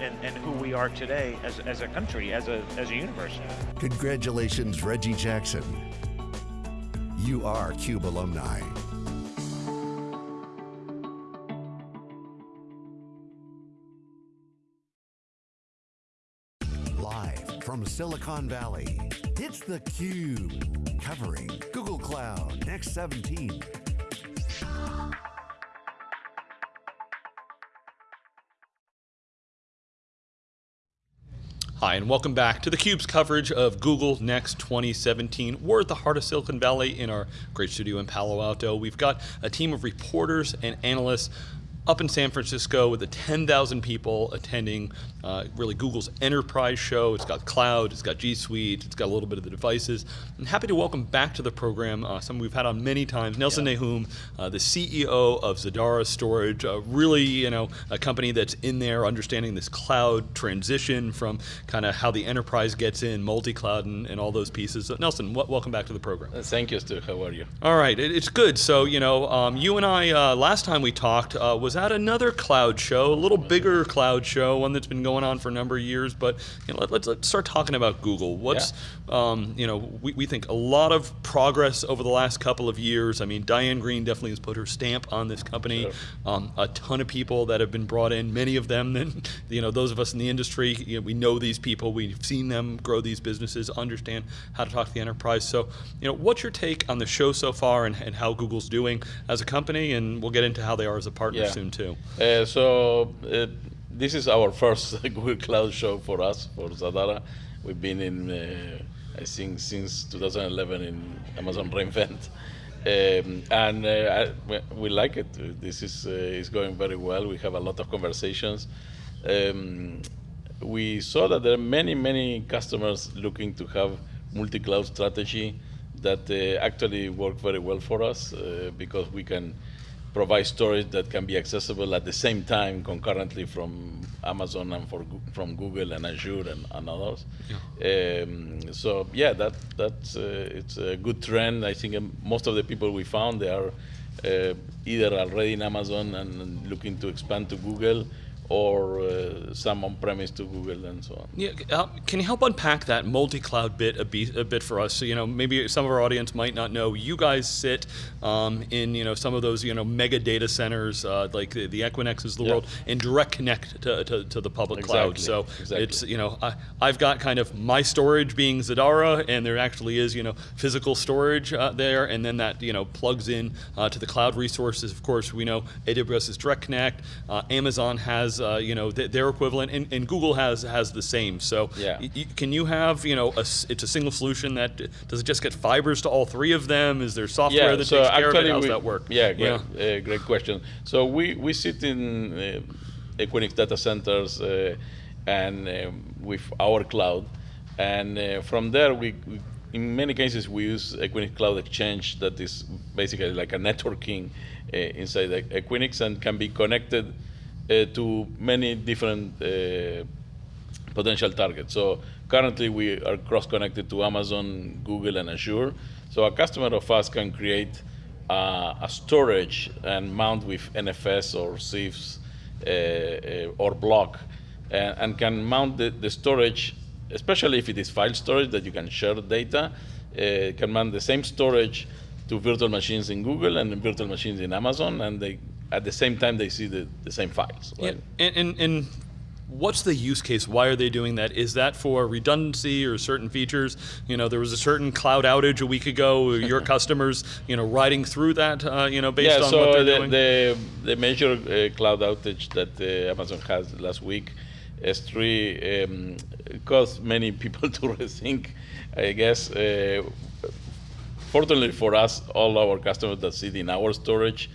and, and who we are today as, as a country, as a, as a universe. Congratulations, Reggie Jackson. You are CUBE alumni. Live from Silicon Valley, it's theCUBE, covering Google Cloud Next 17. Hi, and welcome back to theCUBE's coverage of Google Next 2017. We're at the heart of Silicon Valley in our great studio in Palo Alto. We've got a team of reporters and analysts up in San Francisco with the 10,000 people attending uh, really Google's enterprise show. It's got cloud, it's got G Suite, it's got a little bit of the devices. I'm happy to welcome back to the program uh, someone we've had on many times, Nelson yeah. Nahum, uh, the CEO of Zadara Storage, uh, really you know a company that's in there understanding this cloud transition from kind of how the enterprise gets in, multi-cloud and, and, all those pieces. Nelson, welcome back to the program. Uh, thank you, Stu. How are you? All right, it, it's good. So you know, um, you and I uh, last time we talked was was at another cloud show, a little bigger cloud show, one that's been going on for a number of years. But you know, let, us let's start talking about Google. What's yeah. um, you know we, we think a lot of progress over the last couple of years. I mean, Diane Greene definitely has put her stamp on this company. Sure. Um, a ton of people that have been brought in. Many of them, then you know, those of us in the industry, you know, we know these people. We've seen them grow these businesses, understand how to talk to the enterprise. So, you know, what's your take on the show so far and, and how Google's doing as a company? And we'll get into how they are as a partner yeah. soon too? Uh, so uh, this is our first Google Cloud show for us, for Zadara. We've been in, uh, I think, since 2011 in Amazon reInvent. Um, and uh, I, we like it. This is, uh, is going very well. We have a lot of conversations. Um, we saw that there are many, many customers looking to have multi-cloud strategy that uh, actually work very well for us because we can provide storage that can be accessible at the same time concurrently from Amazon and for, from Google and Azure and, and others. Yeah. Um, so yeah, that that's uh, it's a good trend. I think um, most of the people we found they are uh, either already in Amazon and looking to expand to Google or uh, some on-premise to Google and so on. Yeah, uh, can you help unpack that multi-cloud bit a, bit a bit for us? So you know, maybe some of our audience might not know. You guys sit um, in you know some of those you know mega data centers uh, like the, the Equinixes of the yeah. world and direct connect to, to, to the public exactly. cloud. So exactly. it's you know I, I've got kind of my storage being Zadara, and there actually is you know physical storage uh, there, and then that you know plugs in uh, to the cloud resources. Of course, we know AWS is direct connect. Uh, Amazon has has uh, you know th their equivalent, and, and, Google has has the same. So yeah. can you have you know a, it's a single solution that does it just get fibers to all three of them? Is there software yeah, that so takes care of it? How does that work? Yeah, great. Uh, great question. So we we sit in uh, Equinix data centers uh, and um, with our cloud, and uh, from there we, we in many cases, we use Equinix Cloud Exchange that is basically like a networking uh, inside Equinix and can be connected uh, to many different uh, potential targets. So currently we are cross-connected to Amazon, Google, and Azure. So a customer of us can create uh, a storage and mount with NFS or CIFS uh, uh, or block and, and, can mount the, the, storage, especially if it is file storage that you can share data, uh, can mount the same storage to virtual machines in Google and virtual machines in Amazon, and they at the same time they see the, the same files. Right? Yeah, and, and, and what's the use case? Why are they doing that? Is that for redundancy or certain features? You know, there was a certain cloud outage a week ago. Your customers, you know, riding through that, uh, you know, based yeah, on so what they're the, doing. the the major uh, cloud outage that uh, Amazon had last week, S3, um, caused many people to rethink. I guess. Uh, fortunately for us, all our customers that sit in our storage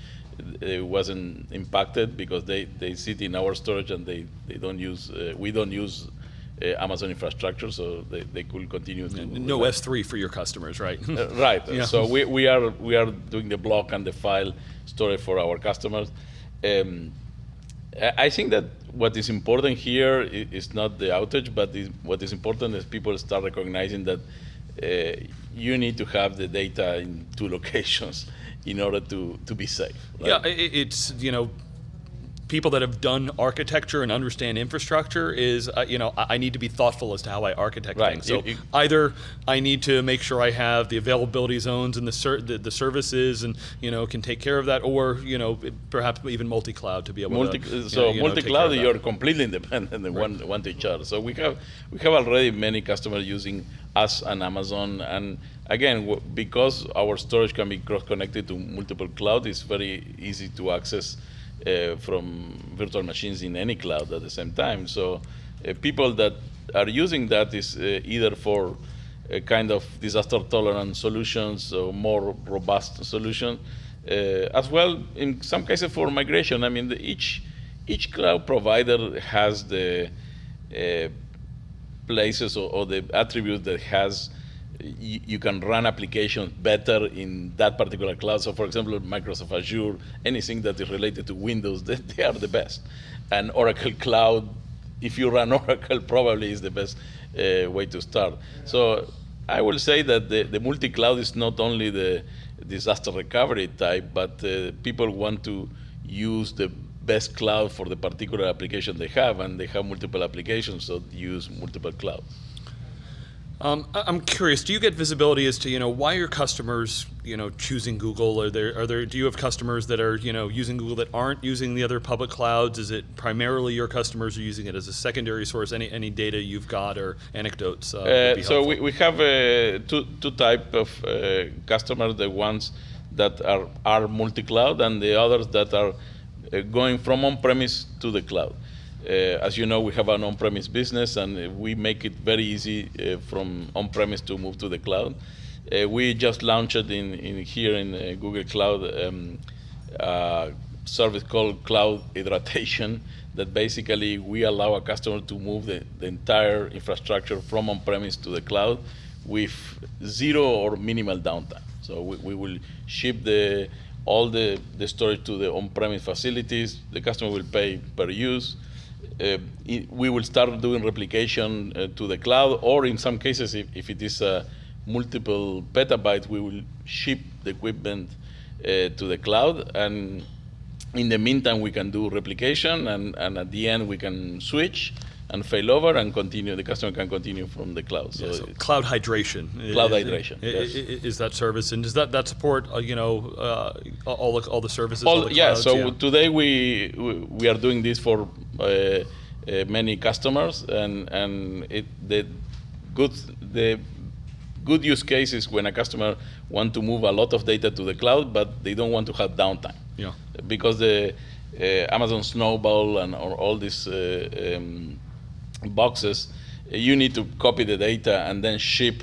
it wasn't impacted because they, they sit in our storage and they, they don't use, uh, we don't use uh, Amazon infrastructure, so they, they could continue to no S3 for your customers, right? uh, right. Yeah. So we, we are we are doing the block and the file storage for our customers. Um, I think that what is important here is not the outage, but is, what is important is people start recognizing that uh, you need to have the data in two locations in order to, to be safe. Right? Yeah, it's, you know, people that have done architecture and understand infrastructure is, uh, you know, I, I need to be thoughtful as to how I architect Right. things. So You- you- either I need to make sure I have the availability zones and the, the the services and you know can take care of that, or you know perhaps even multi-cloud to be able multi, to. so you know, multi-cloud you're completely independent and one one to each other so we have we have already many customers using us and amazon and again w- because our storage can be cross connected to multiple cloud it's very easy to access uh, from virtual machines in any cloud at the same time. So uh, people that are using that is uh, either for a kind of disaster tolerant solutions or more robust solution uh, as well in some cases for migration. I mean the, each each cloud provider has the uh, places or, or the attributes that has you, can run applications better in that particular cloud. So, for example, Microsoft Azure, anything that is related to Windows, they, they are the best. And Oracle Cloud, if you run Oracle, probably is the best uh, way to start. So, I will say that the, the multi-cloud is not only the disaster recovery type, but uh, people want to use the best cloud for the particular application they have, and they have multiple applications, so use multiple clouds. Um, I'm curious. Do you get visibility as to you know why your customers you know choosing Google? Are there are there do you have customers that are you know using Google that aren't using the other public clouds? Is it primarily your customers are using it as a secondary source? Any any data you've got or anecdotes? Uh, Uh, so we, we have uh, two two type of uh, customers: the ones that are are multi-cloud, and the others that are uh, going from on-premise to the cloud. Uh, as you know, we have an on-premise business, and uh, we make it very easy uh, from on-premise to move to the cloud. We just launched in, in here in Google Cloud um, service called Cloud Hydratation that basically we allow a customer to move the, the entire infrastructure from on-premise to the cloud with zero or minimal downtime. So we, we will ship the all the, the storage to the on-premise facilities. The customer will pay per use. Uh, i- we will start doing replication uh, to the cloud, or in some cases, if, if it is uh, multiple petabytes, we will ship the equipment uh, to the cloud. And in the meantime, we can do replication, and, and at the end, we can switch and fail over and continue. The customer can continue from the cloud. So, Yeah, so cloud hydration. Cloud i- hydration, i- yes. Is that service and does that that support uh, you know uh, all the all the services? all all, the yeah, so today we, we we are doing this for many customers, and and it the good the good use case is when a customer want to move a lot of data to the cloud, but they don't want to have downtime yeah. because the uh, Amazon Snowball and or all these uh, um, boxes, uh, you need to copy the data and then ship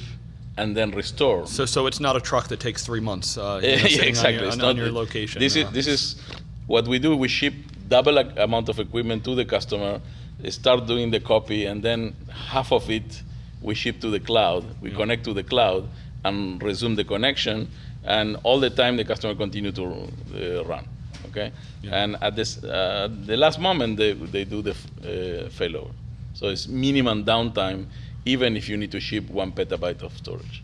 and then restore. So so it's not a truck that takes three months. Uh, you know, Yeah, sitting on exactly. your- It's on, not on your location. This uh, is this is what we do. We ship double a- amount of equipment to the customer, start doing the copy, and then half of it we ship to the cloud. We connect to the cloud and resume the connection, and all the time the customer continue to uh, run. Okay, Yeah. and at this uh, the last moment they they do the uh, failover. So it's minimum downtime, even if you need to ship one petabyte of storage.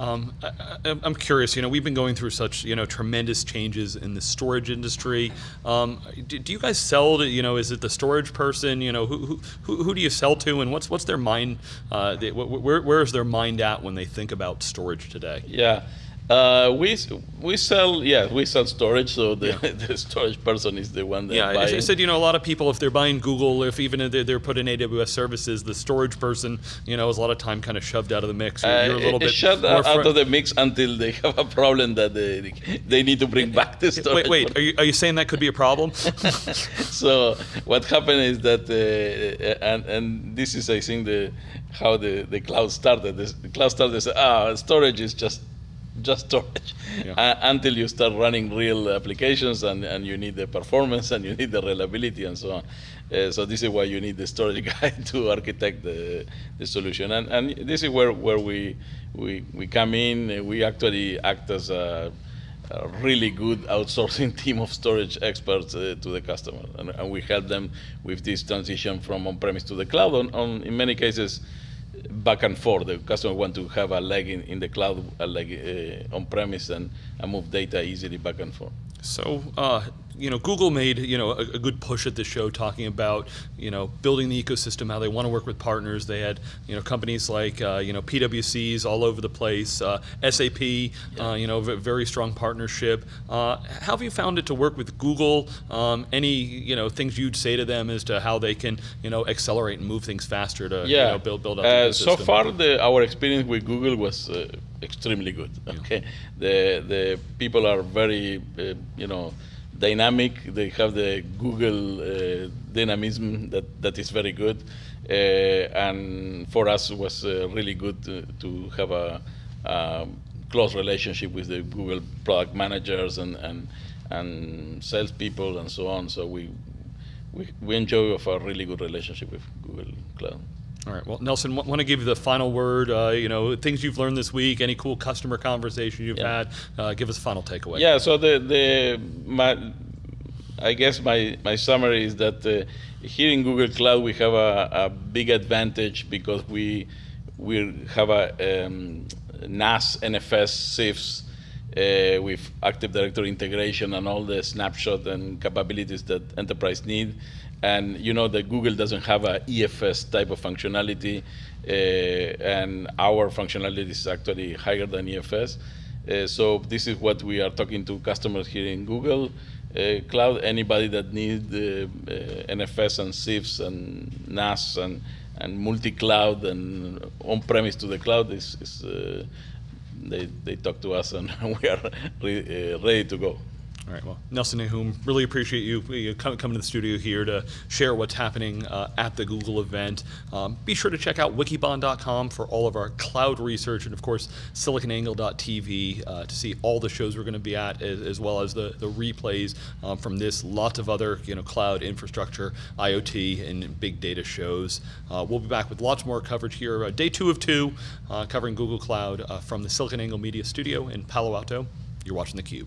Um, I, I'm curious. You know, we've been going through such you know tremendous changes in the storage industry. Um, do, do you guys sell to you know? Is it the storage person? You know, who who, who, who do you sell to, and what's what's their mind? Uh, they, where where is their mind at when they think about storage today? Yeah. Uh, we we sell yeah we sell storage so the, the storage person is the one that Yeah, I, I said you know a lot of people if they're buying Google, if even if they're, they're put in AWS services, the storage person you know is a lot of time kind of shoved out of the mix. You're, you're a Uh, little it- bit it shut more out of the mix until they have a problem that they, they need to bring back the storage. Wait, wait. Are you, are you saying that could be a problem? so what happened is that, uh, and, and this is I think the how the, the cloud started. This, the cloud started say, ah, storage is just just storage Yeah. uh, until you start running real applications and, and you need the performance and you need the reliability and so on. Uh, so this is why you need the storage guy to architect the, the solution. And, and this is where, where we, we, we come in. We actually act as a, a really good outsourcing team of storage experts uh, to the customer. And, and we help them with this transition from on-premise to the cloud. On, on, in many cases, back and forth. The customer want to have a leg in, in the cloud, a leg uh, on-premise, and, and move data easily back and forth. So, uh, you know, Google made you know a, a, good push at the show talking about you know building the ecosystem, how they want to work with partners. They had you know companies like uh, you know PwC's all over the place, uh, SAP, yeah. uh, you know, very strong partnership. Uh, how have you found it to work with Google? Um, any you know things you'd say to them as to how they can you know accelerate and move things faster to yeah. you know, build build up. Uh, so far, the, our experience with Google was uh, extremely good. Okay, the the people are very you know dynamic. They have the Google uh, dynamism that, that is very good. Uh, and for us, it was uh, really good to, to have a, a, close relationship with the Google product managers and, and, and salespeople and so on. So we, we, we enjoy of a really good relationship with Google Cloud. All right. Well, Nelson, want to give you the final word. Uh, you know, things you've learned this week, any cool customer conversation you've yeah. had. Uh, give us a final takeaway. Yeah. So the the my, I guess my my summary is that uh, here in Google Cloud we have a, a big advantage because we we have a um, NAS, NFS, CIFS. Uh, with Active Directory integration and all the snapshot and capabilities that enterprise need, and you know that Google doesn't have a EFS type of functionality, uh, and our functionality is actually higher than EFS. Uh, so this is what we are talking to customers here in Google uh, Cloud. Anybody that needs uh, uh, NFS and CIFS and NAS and and multi-cloud and on-premise to the cloud is, is they, they talk to us and we are re uh, ready to go. All right, well, Nelson Nahum, really appreciate you, coming to the studio here to share what's happening uh, at the Google event. Um, be sure to check out wikibon.com for all of our cloud research and, of course, siliconangle.tv uh, to see all the shows we're going to be at, as, as well as the, the replays um, from this, lots of other you know, cloud infrastructure, IoT, and big data shows. Uh, we'll be back with lots more coverage here, uh, day two of two, uh, covering Google Cloud uh, from the SiliconANGLE Media Studio in Palo Alto. You're watching theCUBE.